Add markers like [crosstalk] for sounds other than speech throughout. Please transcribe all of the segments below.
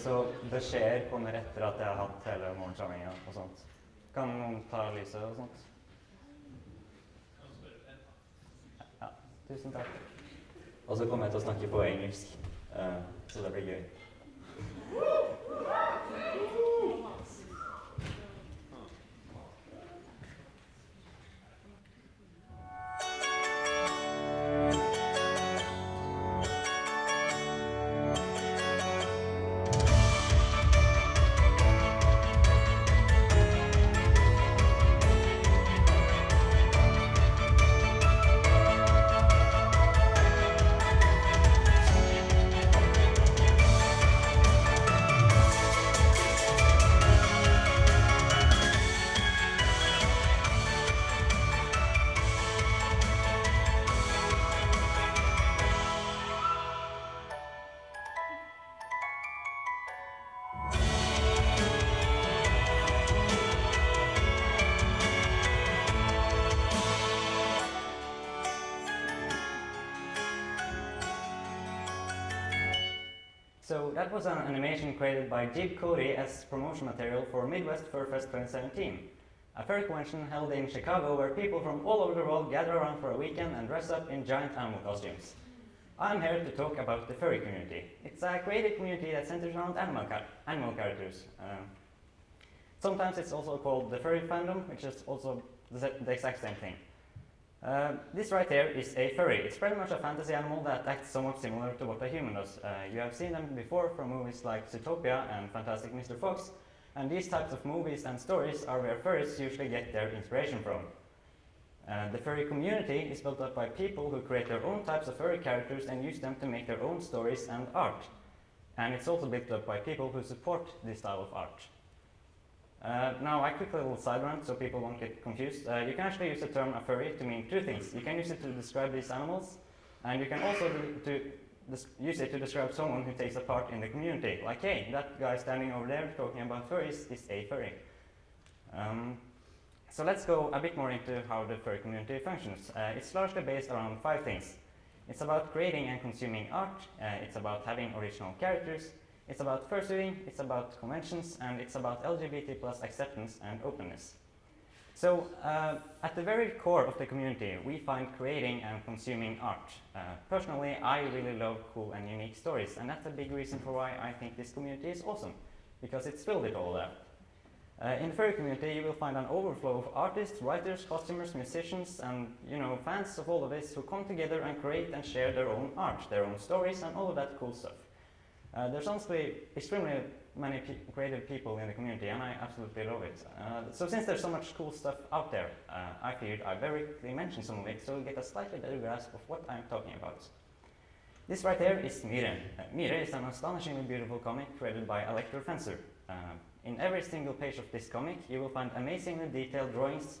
Så beskjeder kommer etter at jeg har hatt hele morgensamlinga og sånt. Kan noen ta lyset og sånt? Ja, tusen takk. Og så kommer jeg til å snakke på engelsk, uh, så det blir gøy. [laughs] So that was an animation created by Jib Cody as promotion material for Midwest Fur Fest 2017, a fur convention held in Chicago where people from all over the world gather around for a weekend and dress up in giant animal costumes. I'm here to talk about the furry community. It's a creative community that centers around animal, animal characters. Um, sometimes it's also called the furry fandom, which is also the, the exact same thing. Uh, this right here is a furry. It's pretty much a fantasy animal that acts somewhat similar to what a human does. Uh, you have seen them before from movies like Zootopia and Fantastic Mr. Fox, and these types of movies and stories are where furries usually get their inspiration from. Uh, the furry community is built up by people who create their own types of furry characters and use them to make their own stories and art. And it's also built up by people who support this style of art. Uh, now, I quickly little side so people won't get confused. Uh, you can actually use the term a furry to mean two things. You can use it to describe these animals, and you can also to use it to describe someone who takes a part in the community. Like, hey, that guy standing over there talking about furries is a furry. Um, so let's go a bit more into how the furry community functions. Uh, it's largely based around five things. It's about creating and consuming art, uh, it's about having original characters, it's about fursuiting, it's about conventions, and it's about LGBT plus acceptance and openness. So uh, at the very core of the community, we find creating and consuming art. Uh, personally, I really love cool and unique stories, and that's a big reason for why I think this community is awesome, because it's filled with all that. Uh, in the furry community, you will find an overflow of artists, writers, costumers, musicians, and you know fans of all of this who come together and create and share their own art, their own stories, and all of that cool stuff. Uh, there's honestly extremely many pe creative people in the community and I absolutely love it. Uh, so since there's so much cool stuff out there, uh, I figured I'd very quickly mention some of it so you get a slightly better grasp of what I'm talking about. This right here is Mire. Uh, Mire is an astonishingly beautiful comic created by Elector Fencer. Uh, in every single page of this comic you will find amazingly detailed drawings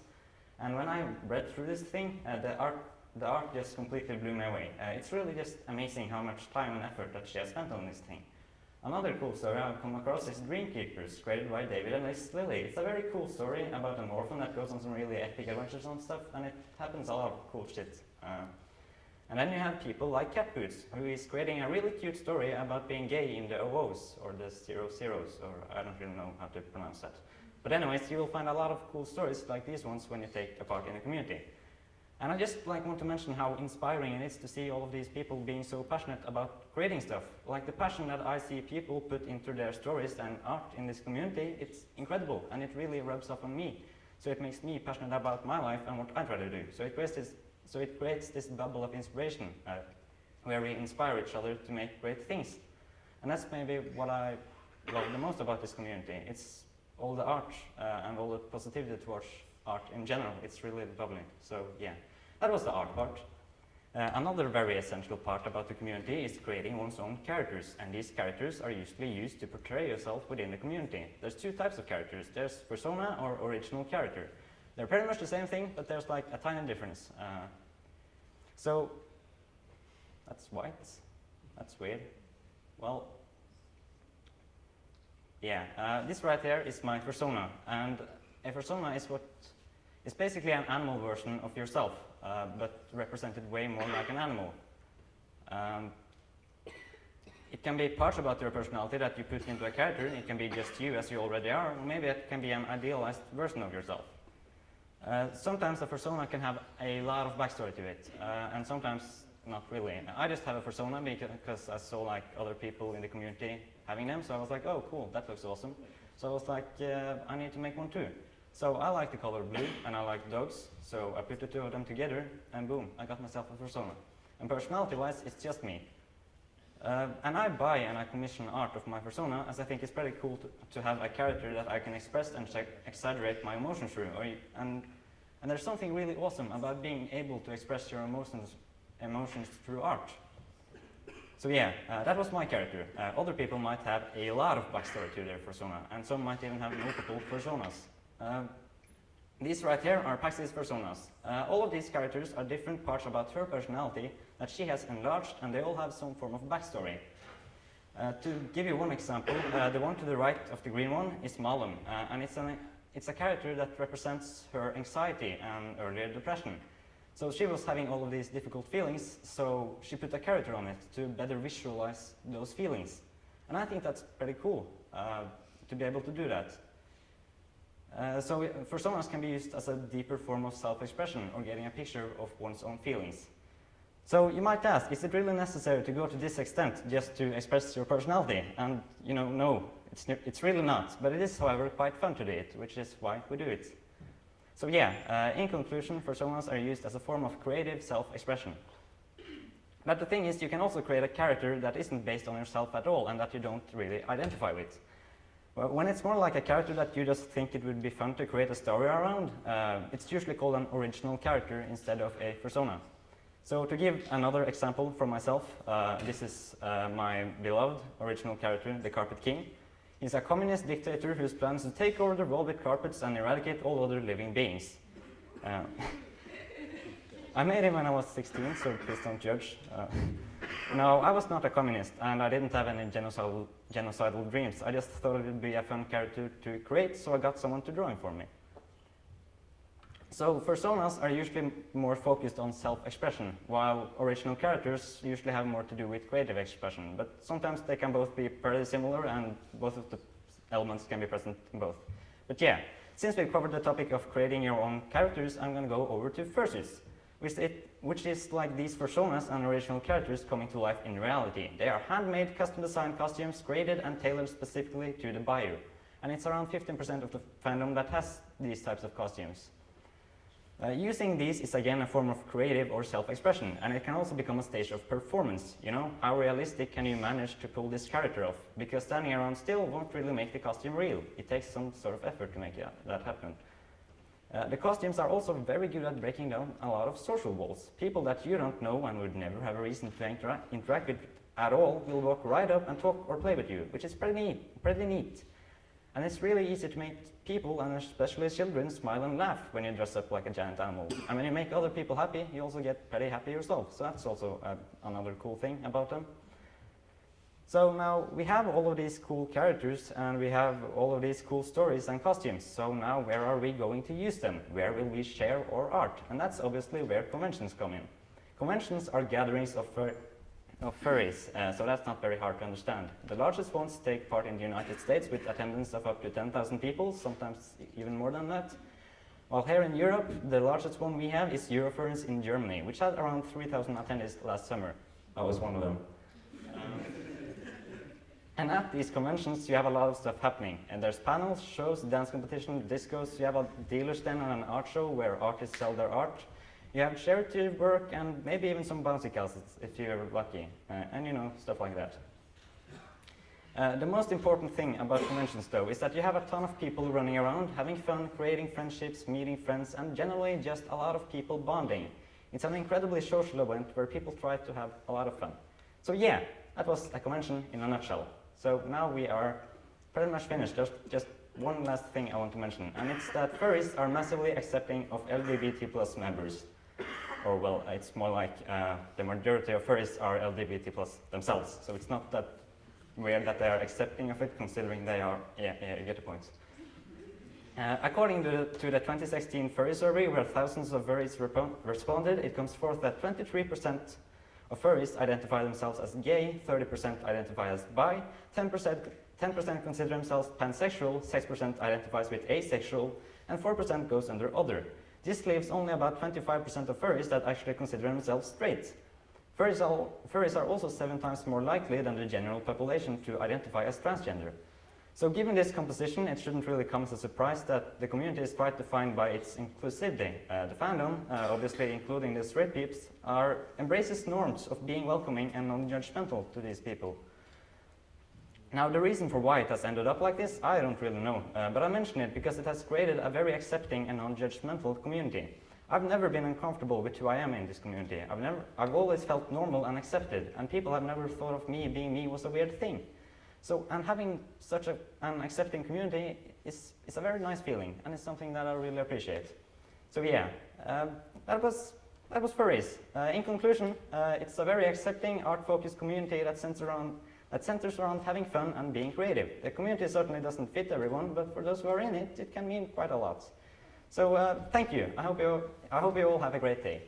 and when I read through this thing, uh, the art the art just completely blew me away. Uh, it's really just amazing how much time and effort that she has spent on this thing. Another cool story I've come across is Dreamkeepers, created by David and Liz Lillie. It's a very cool story about an orphan that goes on some really epic adventures and stuff, and it happens a lot of cool shit. Uh, and then you have people like Cat Boots, who is creating a really cute story about being gay in the OOs, or the Zero Zeros, or I don't really know how to pronounce that. But anyways, you will find a lot of cool stories like these ones when you take a part in the community. And I just like want to mention how inspiring it is to see all of these people being so passionate about creating stuff. Like the passion that I see people put into their stories and art in this community, it's incredible and it really rubs off on me. So it makes me passionate about my life and what I try to do. So it creates this, so it creates this bubble of inspiration uh, where we inspire each other to make great things. And that's maybe what I love the most about this community. It's all the art uh, and all the positivity towards art in general. It's really lovely. So yeah. That was the art part. Uh, another very essential part about the community is creating one's own characters, and these characters are usually used to portray yourself within the community. There's two types of characters. There's persona or original character. They're pretty much the same thing, but there's like a tiny difference. Uh, so, that's white. That's weird. Well, yeah, uh, this right here is my persona, and a persona is what is basically an animal version of yourself uh, but represented way more like an animal. Um, it can be parts about your personality that you put into a character. It can be just you as you already are, or maybe it can be an idealized version of yourself. Uh, sometimes a persona can have a lot of backstory to it, uh, and sometimes not really. I just have a persona because I saw like other people in the community having them, so I was like, oh cool, that looks awesome. So I was like, uh, I need to make one too. So I like the color blue and I like dogs, so I put the two of them together and boom, I got myself a persona. And personality-wise, it's just me. Uh, and I buy and I commission art of my persona as I think it's pretty cool to, to have a character that I can express and exaggerate my emotions through. And, and there's something really awesome about being able to express your emotions, emotions through art. So yeah, uh, that was my character. Uh, other people might have a lot of backstory to their persona, and some might even have multiple personas. Uh, these right here are Pax's personas. Uh, all of these characters are different parts about her personality that she has enlarged, and they all have some form of backstory. Uh, to give you one example, uh, the one to the right of the green one is Malum, uh, and it's, an, it's a character that represents her anxiety and earlier depression. So she was having all of these difficult feelings, so she put a character on it to better visualize those feelings. And I think that's pretty cool uh, to be able to do that. Uh, so personas can be used as a deeper form of self-expression or getting a picture of one's own feelings. So you might ask, is it really necessary to go to this extent just to express your personality? And you know, no, it's, it's really not. But it is, however, quite fun to do it, which is why we do it. So yeah, uh, in conclusion, personas are used as a form of creative self-expression. But the thing is, you can also create a character that isn't based on yourself at all and that you don't really identify with. When it's more like a character that you just think it would be fun to create a story around, uh, it's usually called an original character instead of a persona. So to give another example from myself, uh, this is uh, my beloved original character, the Carpet King. He's a communist dictator whose plans to take over the world with carpets and eradicate all other living beings. Uh, [laughs] I made him when I was 16, so please don't judge. No, I was not a communist, and I didn't have any genocidal, genocidal dreams. I just thought it would be a fun character to create, so I got someone to draw him for me. So personas are usually more focused on self-expression, while original characters usually have more to do with creative expression. But sometimes they can both be pretty similar, and both of the elements can be present in both. But yeah, since we've covered the topic of creating your own characters, I'm going to go over to fursuits which, it, which is like these personas and original characters coming to life in reality. They are handmade, custom-designed costumes created and tailored specifically to the buyer. And it's around 15% of the fandom that has these types of costumes. Uh, using these is again a form of creative or self-expression, and it can also become a stage of performance. You know, how realistic can you manage to pull this character off? Because standing around still won't really make the costume real. It takes some sort of effort to make that happen. Uh, the costumes are also very good at breaking down a lot of social walls. People that you don't know and would never have a reason to intera interact with at all will walk right up and talk or play with you, which is pretty neat. Pretty neat. And it's really easy to make people, and especially children, smile and laugh when you dress up like a giant animal. And when you make other people happy, you also get pretty happy yourself. So that's also uh, another cool thing about them. So now we have all of these cool characters and we have all of these cool stories and costumes. So now where are we going to use them? Where will we share our art? And that's obviously where conventions come in. Conventions are gatherings of, fur of furries, uh, so that's not very hard to understand. The largest ones take part in the United States with attendance of up to 10,000 people, sometimes even more than that. While here in Europe, the largest one we have is Eurofurence in Germany, which had around 3,000 attendees last summer. I was one of them. And at these conventions, you have a lot of stuff happening. And there's panels, shows, dance competition, discos. You have a dealer stand and an art show where artists sell their art. You have charity work and maybe even some bouncy castles if you're lucky. Uh, and you know, stuff like that. Uh, the most important thing about conventions, though, is that you have a ton of people running around, having fun, creating friendships, meeting friends, and generally just a lot of people bonding. It's an incredibly social event where people try to have a lot of fun. So yeah, that was a convention in a nutshell. So now we are pretty much finished. Just, just one last thing I want to mention, and it's that furries are massively accepting of LGBT plus members. Or well, it's more like uh, the majority of furries are LGBT plus themselves. So it's not that weird that they are accepting of it, considering they are, yeah, yeah you get the point. Uh, according to the, to the, 2016 furry survey, where thousands of furries responded, it comes forth that 23% of furries identify themselves as gay, 30% identify as bi, 10% 10% consider themselves pansexual, 6% identifies with asexual, and 4% goes under other. This leaves only about 25% of furries that actually consider themselves straight. Furries are, furries are also seven times more likely than the general population to identify as transgender. So given this composition, it shouldn't really come as a surprise that the community is quite defined by its inclusivity. Uh, the fandom, uh, obviously including the straight peeps, are, embraces norms of being welcoming and non-judgmental to these people. Now, the reason for why it has ended up like this, I don't really know, uh, but I mention it because it has created a very accepting and non-judgmental community. I've never been uncomfortable with who I am in this community. I've, never, I've always felt normal and accepted, and people have never thought of me being me was a weird thing. So, and having such a, an accepting community is, is a very nice feeling, and it's something that I really appreciate. So yeah, um, that was that was furries. Uh, in conclusion, uh, it's a very accepting, art-focused community that centers around that centers around having fun and being creative. The community certainly doesn't fit everyone, but for those who are in it, it can mean quite a lot. So uh, thank you. I hope you, I hope you all have a great day.